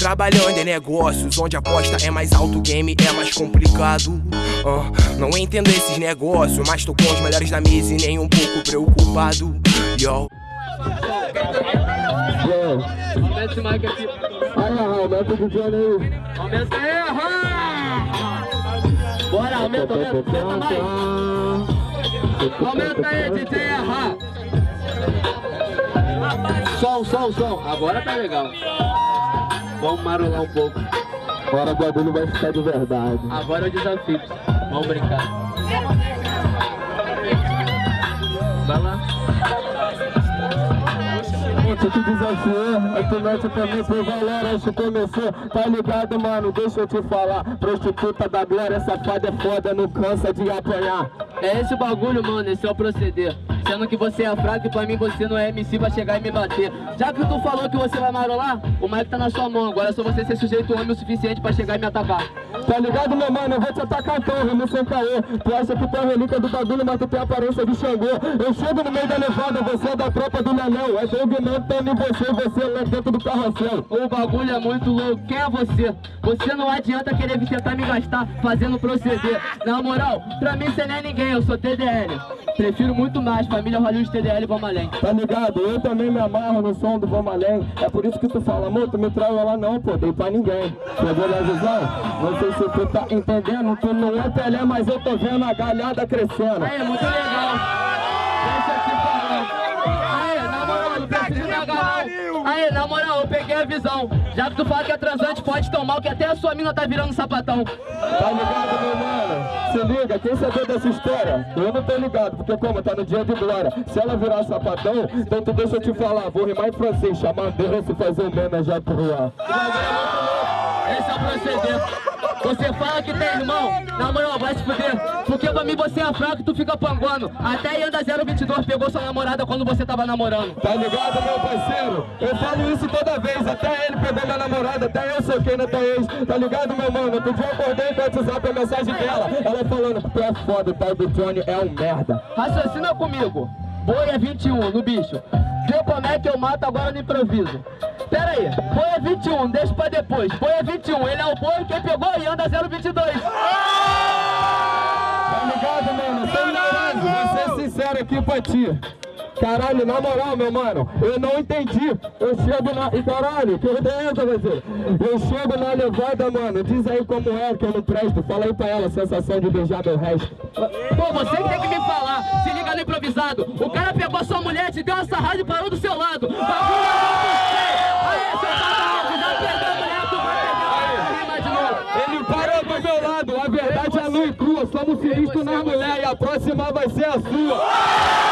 Trabalhando em negócios, onde a aposta é mais alto, o game é mais complicado. Ah, não entendo esses negócios, mas tô com os melhores da mesa e nem um pouco preocupado. Yo. Aumenta esse mic aumenta. Aumenta aí, Bora, aumenta, aumenta. Aumenta aí, DJ Erra. Som, som, som. Agora tá legal. Vamos marolar um pouco. Agora o bagulho vai ficar de verdade. Agora é o desafio. Vamos brincar. Vai lá. Se tu desafiou, aí tu mete pra mim por valor antes de começou Tá ligado, mano? Deixa eu te falar Prostituta da glória, safada é foda, não cansa de apanhar É esse o bagulho, mano, esse é o proceder. Sendo que você é fraco e pra mim você não é MC pra chegar e me bater. Já que tu falou que você vai marolar, o mic tá na sua mão. Agora é só você ser sujeito homem o suficiente pra chegar e me atacar Tá ligado, meu mano? Eu vou te atacar então, rimo sem caô. Tu acha que tu é relíquia do bagulho, mas tu tem a aparência de Xangô. Eu chego no meio da levada, você é da tropa do Nanão É Doug Montana e você, você é lá dentro do carrossel. O bagulho é muito louco, quem é você? Você não adianta querer vir tentar me gastar fazendo proceder. Na moral, pra mim você não é ninguém, eu sou TDL Prefiro muito mais, família Hollywood TDL Vamos Além Tá ligado? Eu também me amarro no som do Vamos Além É por isso que tu fala, amor, tu me traiu lá não, pô, dei pra ninguém. Pegou na visão? Não sei se tu tá entendendo, tu não é Pelé, mas eu tô vendo a galhada crescendo. Aí, muito legal. Deixa eu te falar. Aí, na moral, não precisa me agarrar Aí, na moral, eu peguei a visão. Já que tu fala que é transante, pode tomar Que até a sua mina tá virando sapatão. Tá ligado, meu mano? Se liga, quem sabia dessa história? Eu não tô ligado, porque como? Tá no dia de glória. Se ela virar sapatão, então tu deixa eu te falar. Vou rimar em francês, chamar Deus e fazer um meme já pro ar Esse é o proceder você fala que tem irmão, na moral, vai se fuder. Porque pra mim você é fraco e tu fica panguando. Até Yanda 022 pegou sua namorada quando você tava namorando. Tá ligado, meu parceiro? Eu falo isso toda vez. Até ele pegou minha namorada, até eu soquei na tua ex. Tá ligado, meu mano? Outro dia acordei com o WhatsApp a mensagem dela. Ela falando, tu é foda, o tal do Johnny é um merda. Raciocina comigo. Boi é 21 no bicho. Vê como é que eu mato agora no improviso Pera aí, boi é 21, deixa pra depois Boi é 21, ele é o boi, quem pegou e anda 022 Tá ligado, mano? Sem ignorância, vou ser sincero aqui pra ti Caralho, na moral, meu mano, eu não entendi. Eu chego na. E caralho, que ideia você? Eu chego na levada, mano. Diz aí como é que eu não presto. Fala aí pra ela a sensação de beijar meu resto. Pô, você que tem que me falar. Se liga no improvisado. O cara pegou sua mulher, te deu uma sarrada e parou do seu lado. Bagulho Aí, seu safado, já pegou a mulher, tu vai pegar rima de novo. Ele parou do meu lado. A verdade é nua e crua. Somos sinistros na mulher e a próxima vai ser a sua.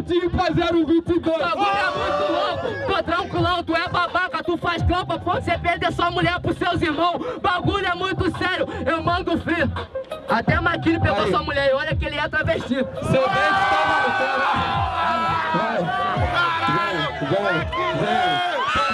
pode ir pra 022. Bagulho é muito louco, tô tranquilão, tu é babaca, tu faz campa, pode você perder sua mulher pros seus irmãos. Bagulho é muito sério, eu mando frio. Até Maquinho pegou Aí. sua mulher e olha que ele é travesti. Seu dente tá maluco, Vai, vai, vai, vai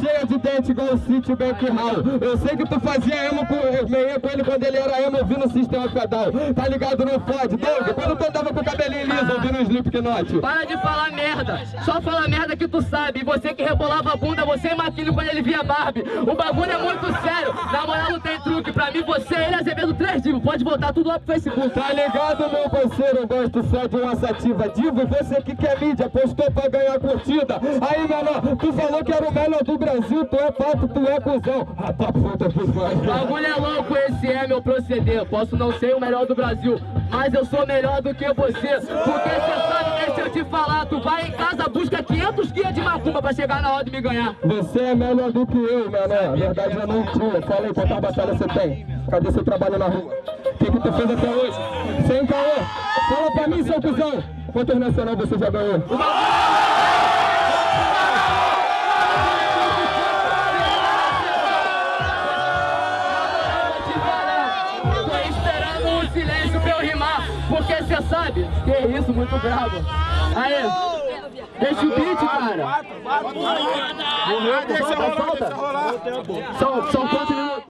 cheia de dente igual o City Bank Hall. Eu sei que tu fazia emo com, meia com ele quando ele era emo ouvindo o sistema pedal. Tá ligado? Não fode. Doug, quando tu andava com o cabelinho liso ouvindo o Slipknot? Para de falar merda. Só fala merda que tu sabe. Você que rebolava a bunda, você e Maquinho quando ele via Barbie. O bagulho é muito sério. Na moral não tem truque. Pra mim, você e ele Azevedo 3 Divo. Pode voltar tudo lá pro Facebook. Tá ligado, meu parceiro? Eu gosto só de uma sativa divo. E você que quer mídia, postou pra ganhar curtida. Aí, menor, tu falou que era o melhor do Brasil, tu é pato, tu é cuzão. Ah, tá puta que pariu. Bagulho é louco, esse é meu proceder. Posso não ser o melhor do Brasil, mas eu sou melhor do que você. Porque você sabe, deixa eu te falar, tu vai em casa, busca 500 guias de macumba pra chegar na hora de me ganhar. Você é melhor do que eu. Na verdade, eu não tinha. Fala aí, quanta batalha você tem? Cadê seu trabalho na rua? O que, que tu fez até hoje? Sem caô. Fala pra mim, seu cuzão. Quantos nacional você já ganhou? Porque sabe que isso, muito bravo. Aí, deixa o beat, cara. Morreu, deixa rolar, deixa rolar. São, são quantos minutos?